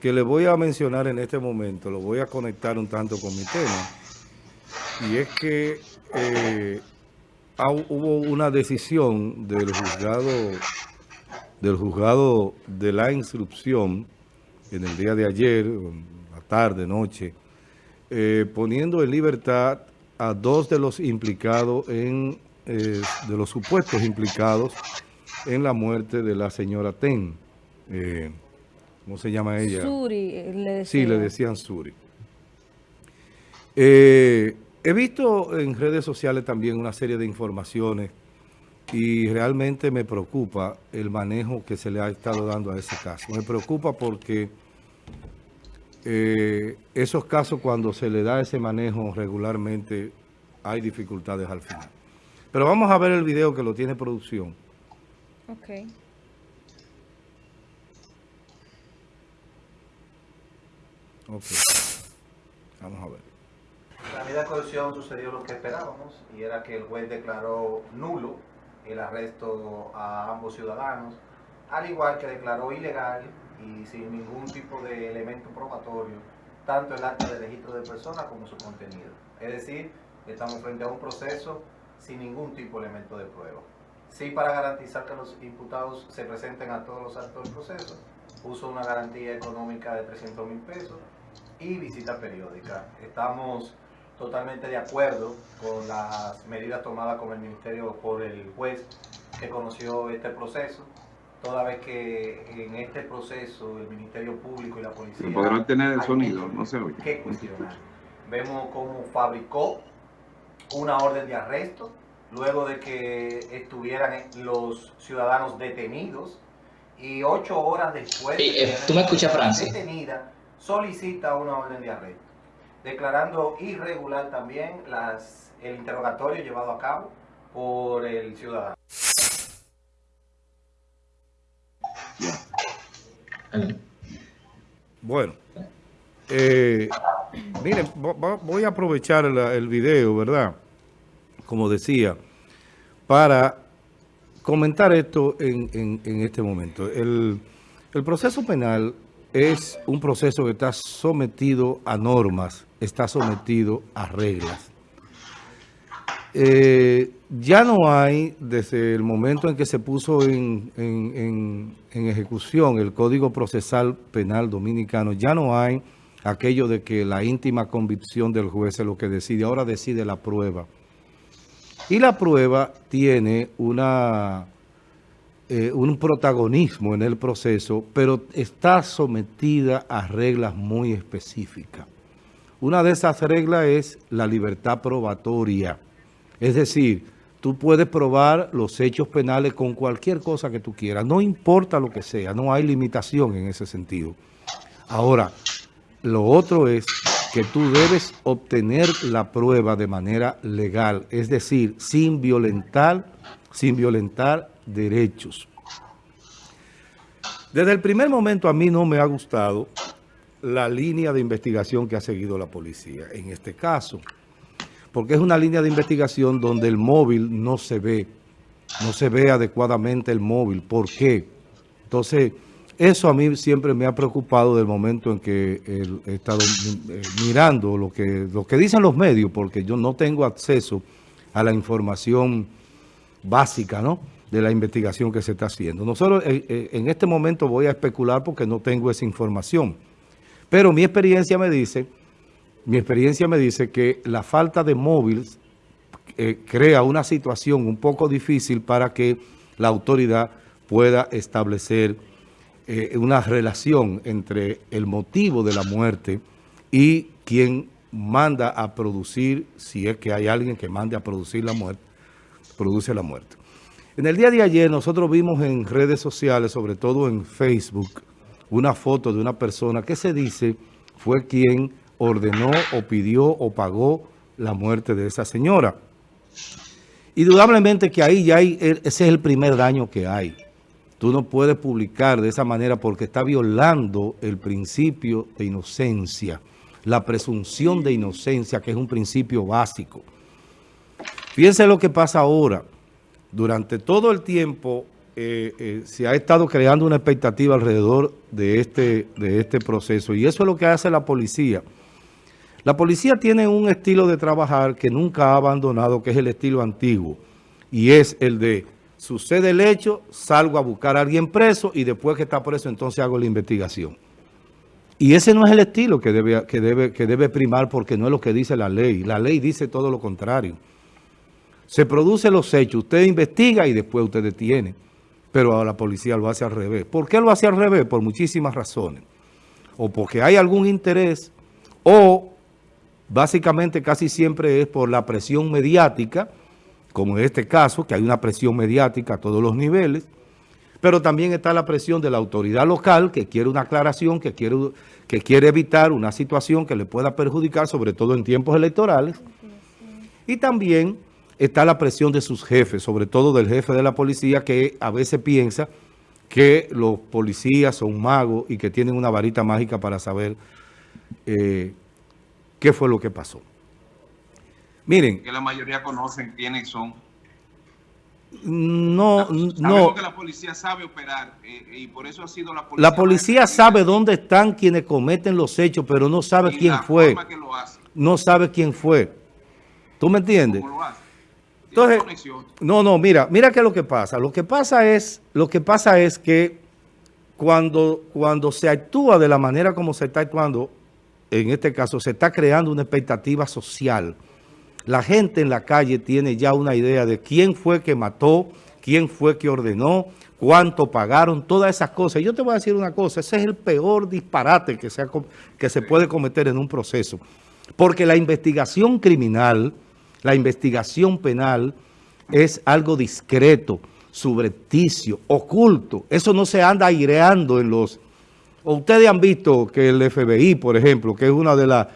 Que le voy a mencionar en este momento, lo voy a conectar un tanto con mi tema, y es que eh, hubo una decisión del juzgado, del juzgado de la instrucción en el día de ayer, la tarde, noche, eh, poniendo en libertad a dos de los implicados en, eh, de los supuestos implicados en la muerte de la señora Ten. ¿Cómo se llama ella? Suri, eh, le decían. Sí, le decían Suri. Eh, he visto en redes sociales también una serie de informaciones y realmente me preocupa el manejo que se le ha estado dando a ese caso. Me preocupa porque eh, esos casos cuando se le da ese manejo regularmente hay dificultades al final. Pero vamos a ver el video que lo tiene producción. Ok. Ok. Vamos a ver. La medida de coerción sucedió lo que esperábamos y era que el juez declaró nulo el arresto a ambos ciudadanos, al igual que declaró ilegal y sin ningún tipo de elemento probatorio tanto el acta de registro de persona como su contenido. Es decir, estamos frente a un proceso sin ningún tipo de elemento de prueba. Sí, para garantizar que los imputados se presenten a todos los actos del proceso, puso una garantía económica de 300 mil pesos y visita periódica. Estamos totalmente de acuerdo con las medidas tomadas con el Ministerio por el juez que conoció este proceso, toda vez que en este proceso el Ministerio Público y la Policía... podrán tener el sonido, no se oye. ¿Qué cuestionar? Vemos cómo fabricó una orden de arresto, luego de que estuvieran los ciudadanos detenidos, y ocho horas después... Eh, ¿Tú me escuchas, Francis? Detenida, solicita una orden de arresto, declarando irregular también las, el interrogatorio llevado a cabo por el ciudadano. Bueno, eh, miren, voy a aprovechar el video, ¿verdad? Como decía, para comentar esto en, este momento. El, el proceso penal es un proceso que está sometido a normas, está sometido a reglas. Eh, ya no hay, desde el momento en que se puso en, ejecución el Código Procesal Penal Dominicano, ya no hay aquello de que la íntima convicción del juez es lo que decide, ahora decide la prueba. Y la prueba tiene una eh, un protagonismo en el proceso, pero está sometida a reglas muy específicas. Una de esas reglas es la libertad probatoria. Es decir, tú puedes probar los hechos penales con cualquier cosa que tú quieras, no importa lo que sea, no hay limitación en ese sentido. Ahora, lo otro es que tú debes obtener la prueba de manera legal, es decir, sin violentar, sin violentar derechos. Desde el primer momento a mí no me ha gustado la línea de investigación que ha seguido la policía en este caso, porque es una línea de investigación donde el móvil no se ve, no se ve adecuadamente el móvil. ¿Por qué? Entonces, eso a mí siempre me ha preocupado del momento en que he estado eh, mirando lo que, lo que dicen los medios, porque yo no tengo acceso a la información básica, ¿no?, de la investigación que se está haciendo. Nosotros eh, eh, en este momento voy a especular porque no tengo esa información, pero mi experiencia me dice, mi experiencia me dice que la falta de móviles eh, crea una situación un poco difícil para que la autoridad pueda establecer una relación entre el motivo de la muerte y quien manda a producir, si es que hay alguien que mande a producir la muerte, produce la muerte. En el día de ayer nosotros vimos en redes sociales, sobre todo en Facebook, una foto de una persona que se dice fue quien ordenó o pidió o pagó la muerte de esa señora. Indudablemente que ahí ya hay, ese es el primer daño que hay. Tú no puedes publicar de esa manera porque está violando el principio de inocencia, la presunción de inocencia, que es un principio básico. Fíjense lo que pasa ahora durante todo el tiempo eh, eh, se ha estado creando una expectativa alrededor de este, de este proceso y eso es lo que hace la policía. La policía tiene un estilo de trabajar que nunca ha abandonado, que es el estilo antiguo, y es el de sucede el hecho, salgo a buscar a alguien preso y después que está preso entonces hago la investigación. Y ese no es el estilo que debe, que debe, que debe primar porque no es lo que dice la ley. La ley dice todo lo contrario. Se producen los hechos, usted investiga y después usted detiene pero la policía lo hace al revés. ¿Por qué lo hace al revés? Por muchísimas razones. O porque hay algún interés, o básicamente casi siempre es por la presión mediática, como en este caso, que hay una presión mediática a todos los niveles, pero también está la presión de la autoridad local que quiere una aclaración, que quiere, que quiere evitar una situación que le pueda perjudicar, sobre todo en tiempos electorales, y también está la presión de sus jefes, sobre todo del jefe de la policía, que a veces piensa que los policías son magos y que tienen una varita mágica para saber eh, qué fue lo que pasó. Miren. Que la mayoría conocen quiénes son. No, Sabemos no. que la policía sabe operar eh, y por eso ha sido la policía. La policía sabe dónde están quienes cometen los hechos, pero no sabe y quién la fue. forma que lo hace, No sabe quién fue. ¿Tú me entiendes? cómo lo hace. Entonces, no, no, mira, mira qué es lo que pasa. Lo que pasa es, lo que pasa es que cuando, cuando se actúa de la manera como se está actuando, en este caso se está creando una expectativa social. La gente en la calle tiene ya una idea de quién fue que mató, quién fue que ordenó, cuánto pagaron, todas esas cosas. Yo te voy a decir una cosa, ese es el peor disparate que se, ha com- que se puede cometer en un proceso. Porque la investigación criminal, la investigación penal es algo discreto, subrepticio, oculto. Eso no se anda aireando en los... o Ustedes han visto que el FBI, por ejemplo, que es una de las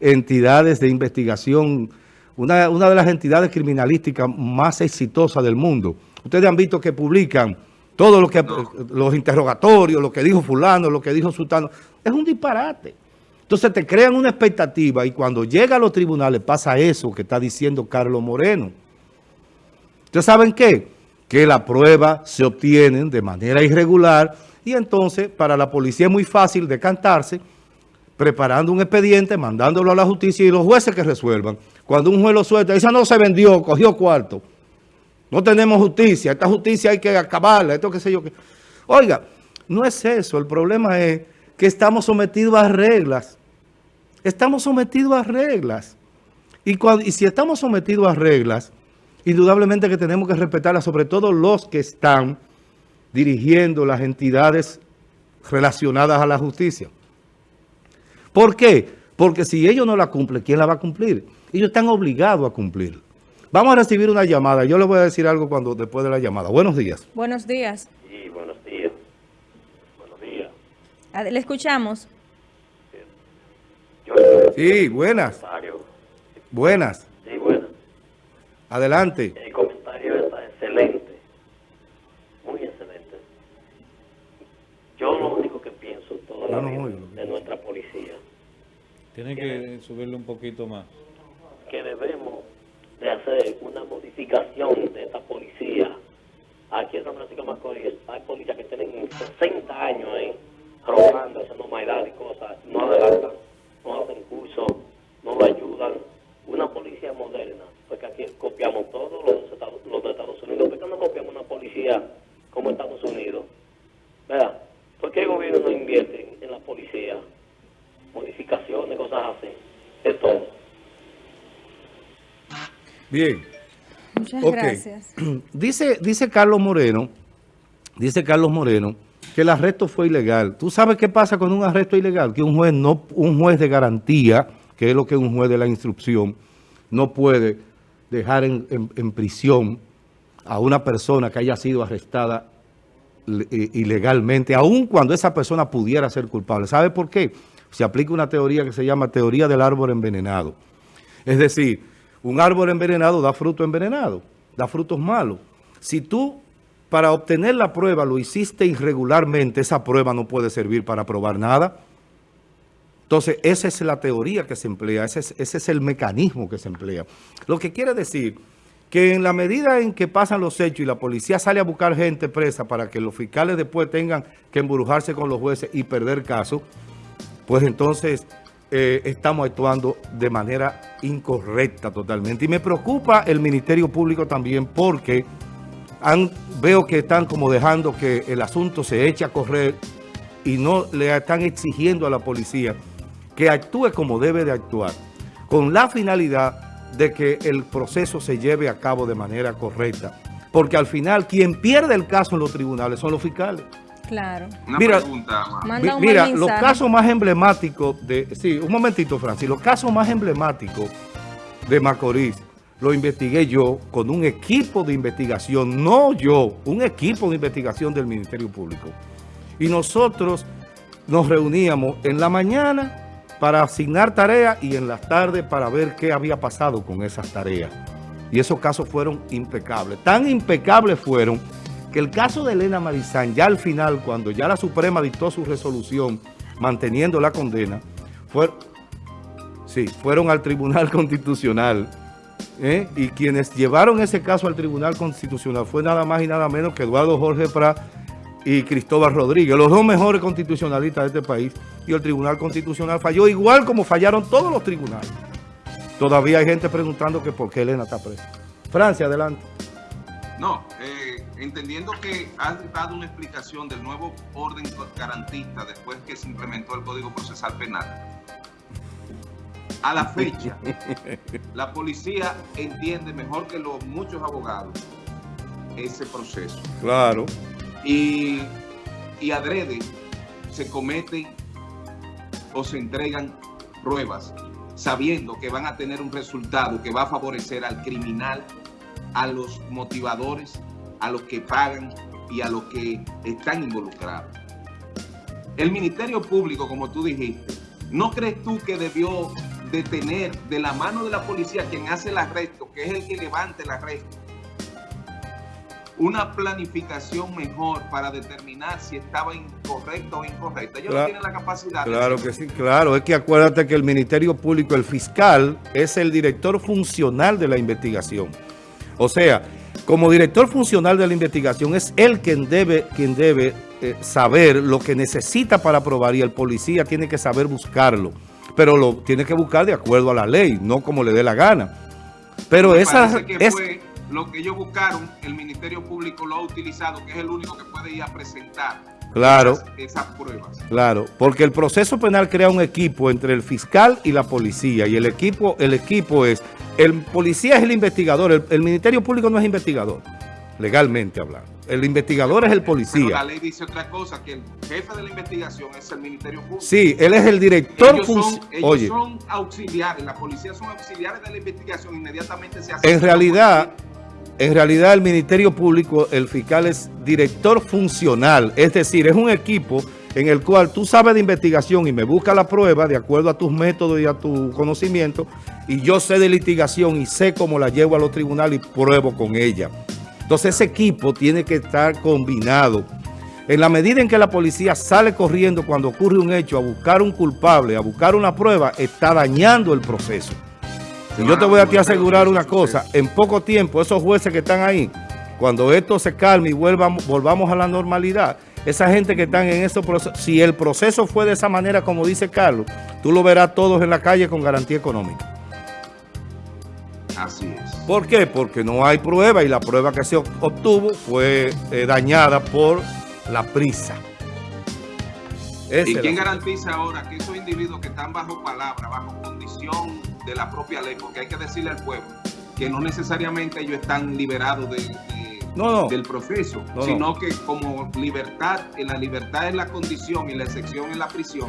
entidades de investigación, una, una de las entidades criminalísticas más exitosas del mundo. Ustedes han visto que publican todo lo que, los interrogatorios, lo que dijo fulano, lo que dijo sultano. Es un disparate. Entonces te crean una expectativa y cuando llega a los tribunales pasa eso que está diciendo Carlos Moreno. ¿Ustedes saben qué? Que la prueba se obtienen de manera irregular y entonces para la policía es muy fácil decantarse preparando un expediente, mandándolo a la justicia y los jueces que resuelvan. Cuando un juez lo suelta, dice no se vendió, cogió cuarto. No tenemos justicia, esta justicia hay que acabarla, esto qué sé yo. qué. Oiga, no es eso, el problema es que estamos sometidos a reglas. Estamos sometidos a reglas. Y, cuando- y si estamos sometidos a reglas, indudablemente que tenemos que respetarlas, sobre todo los que están dirigiendo las entidades relacionadas a la justicia. ¿Por qué? Porque si ellos no la cumplen, ¿quién la va a cumplir? Ellos están obligados a cumplir. Vamos a recibir una llamada. Yo les voy a decir algo cuando después de la llamada. Buenos días. Buenos días. Sí, buenos días. Buenos días. Ad- Le escuchamos. Sí, buenas. Buenas. Sí, bueno. Adelante. El comentario está excelente. Muy excelente. Yo lo único que pienso toda la no vida que de nuestra policía, Tiene que subirle un poquito más. que debemos de hacer una modificación de esta policía. Aquí en San Francisco de Macorís hay policías que tienen 60 años ahí, robando, haciendo maldad y cosas, no adelantan, no hacen curso, no lo ayudan. Una policía moderna, porque aquí copiamos todos los, Estados- los de Estados Unidos, ¿por qué no copiamos una policía como Estados Unidos? ¿Verdad? ¿Por qué el gobierno no invierte en, en la policía? Modificaciones, cosas así, de todo. Bien. Muchas gracias. Dice, dice Carlos Moreno, dice Carlos Moreno, que el arresto fue ilegal. ¿Tú sabes qué pasa con un arresto ilegal? Que un juez no, un juez de garantía, que es lo que es un juez de la instrucción, no puede dejar en, prisión a una persona que haya sido arrestada eh, ilegalmente, aun cuando esa persona pudiera ser culpable. ¿Sabe por qué? Se aplica una teoría que se llama teoría del árbol envenenado. Es decir, un árbol envenenado da fruto envenenado, da frutos malos. Si tú, para obtener la prueba, lo hiciste irregularmente, esa prueba no puede servir para probar nada. Entonces, esa es la teoría que se emplea, ese es, el mecanismo que se emplea. Lo que quiere decir que en la medida en que pasan los hechos y la policía sale a buscar gente presa para que los fiscales después tengan que embrujarse con los jueces y perder caso, pues entonces eh, estamos actuando de manera incorrecta totalmente. Y me preocupa el Ministerio Público también porque veo que están como dejando que el asunto se eche a correr y no le están exigiendo a la policía que actúe como debe de actuar, con la finalidad de que el proceso se lleve a cabo de manera correcta. Porque al final, quien pierde el caso en los tribunales son los fiscales. Claro. Una Mira, pregunta, ma. Manda un Mira, los casos más emblemáticos de... Sí, un momentito, Francis. Los casos más emblemáticos de Macorís lo investigué yo con un equipo de investigación, no yo, un equipo de investigación del Ministerio Público. Y nosotros nos reuníamos en la mañana para asignar tareas y en las tardes para ver qué había pasado con esas tareas. Y esos casos fueron impecables. Tan impecables fueron que el caso de Elena Marizán, ya al final, cuando ya la Suprema dictó su resolución manteniendo la condena, fue, sí, fueron al Tribunal Constitucional. ¿eh? Y quienes llevaron ese caso al Tribunal Constitucional fue nada más y nada menos que Eduardo Jorge Prat y Cristóbal Rodríguez, los dos mejores constitucionalistas de este país. Y el Tribunal Constitucional falló igual como fallaron todos los tribunales. Todavía hay gente preguntando que por qué Elena está presa. Francia, adelante. No, eh, entendiendo que has dado una explicación del nuevo orden garantista después que se implementó el Código Procesal Penal. A la fecha, la policía entiende mejor que los muchos abogados ese proceso. Claro. Y, y adrede se cometen o se entregan pruebas sabiendo que van a tener un resultado que va a favorecer al criminal, a los motivadores, a los que pagan y a los que están involucrados. El Ministerio Público, como tú dijiste, ¿no crees tú que debió detener de la mano de la policía quien hace el arresto, que es el que levante el arresto, una planificación mejor para determinar si estaba incorrecta o incorrecta? Ellos Claro. no tienen la capacidad. Claro que sí, claro. Es que acuérdate que el Ministerio Público, el fiscal, es el director funcional de la investigación. O sea, como director funcional de la investigación, es él quien debe, quien debe eh, saber lo que necesita para probar y el policía tiene que saber buscarlo. Pero lo tiene que buscar de acuerdo a la ley, no como le dé la gana. Pero Me esa que es, fue lo que ellos buscaron, el Ministerio Público lo ha utilizado, que es el único que puede ir a presentar Claro. esas, esas pruebas. Claro, porque el proceso penal crea un equipo entre el fiscal y la policía y el equipo, el equipo es, el policía es el investigador, el, el Ministerio Público no es investigador, legalmente hablando. El investigador es el Pero la policía. ley dice otra cosa, que el jefe de la investigación es el Ministerio Público. Sí, él es el director ellos, son, ellos Oye, son auxiliares, la policía son auxiliares de la investigación, inmediatamente se hace. en realidad, en realidad el Ministerio Público, el fiscal es director funcional, es decir, es un equipo en el cual tú sabes de investigación y me busca la prueba de acuerdo a tus métodos y a tu conocimiento, y yo sé de litigación y sé cómo la llevo a los tribunales y pruebo con ella. Entonces ese equipo tiene que estar combinado. En la medida en que la policía sale corriendo cuando ocurre un hecho a buscar un culpable, a buscar una prueba, está dañando el proceso. Y yo te voy a ti asegurar una cosa, en poco tiempo esos jueces que están ahí, cuando esto se calme y vuelvamos, volvamos a la normalidad, esa gente que están en ese proceso, si el proceso fue de esa manera como dice Carlos, tú lo verás todos en la calle con garantía económica. Así es. ¿Por qué? Porque no hay prueba y la prueba que se obtuvo fue eh, dañada por la prisa. Esa ¿Y quién la- garantiza ahora que esos individuos que están bajo palabra, bajo condición de la propia ley, porque hay que decirle al pueblo que no necesariamente ellos están liberados de- de- No, no. del proceso, No, sino que como libertad, en la libertad es la condición y la excepción es la prisión,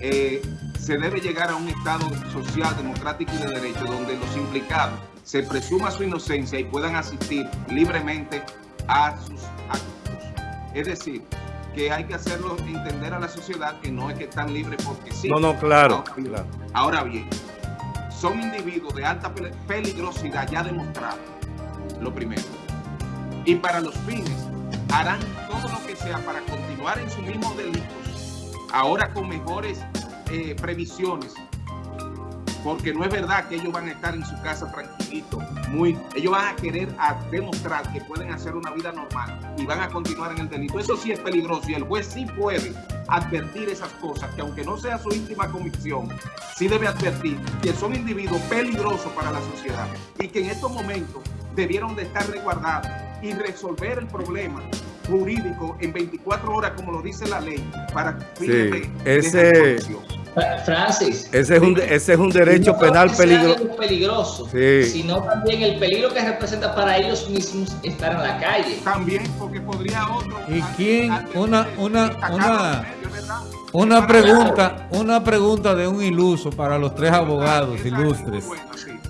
eh, se debe llegar a un Estado social, democrático y de derecho donde los implicados se presuma su inocencia y puedan asistir libremente a sus actos. Es decir, que hay que hacerlo entender a la sociedad que no es que están libres porque sí. No, no, claro, Ahora bien, claro. Ahora bien, son individuos de alta pe- peligrosidad ya demostrado, lo primero. Y para los fines, harán todo lo que sea para continuar en sus mismos delitos, ahora con mejores eh, previsiones, porque no es verdad que ellos van a estar en su casa tranquilitos, muy, ellos van a querer a demostrar que pueden hacer una vida normal y van a continuar en el delito. Eso sí es peligroso y el juez sí puede advertir esas cosas, que aunque no sea su íntima convicción, sí debe advertir que son individuos peligrosos para la sociedad y que en estos momentos debieron de estar resguardados y resolver el problema jurídico en 24 horas, como lo dice la ley, para fines de ese-. Fra- Francis. Ese es un, ese es un derecho no penal sea peligroso. Sí. sino también el peligro que representa para ellos mismos estar en la calle. También porque podría otro... ¿Y quién? Una- una- una-. Una pregunta, una pregunta de un iluso para los tres abogados ilustres.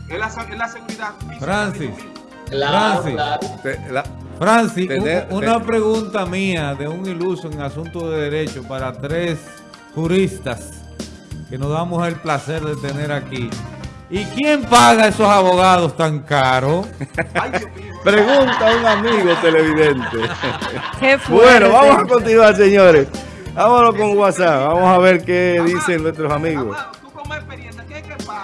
Es la, es la seguridad Francis. Francis. claro. Te- la- Francis, Tener- un- una pregunta mía de un iluso en asunto de derecho para tres juristas que nos damos el placer de tener aquí. ¿Y quién paga esos abogados tan caros? Pregunta a un amigo televidente. Qué. Bueno, vamos a continuar, señores. Vámonos con WhatsApp. Vamos a ver qué dicen nuestros amigos.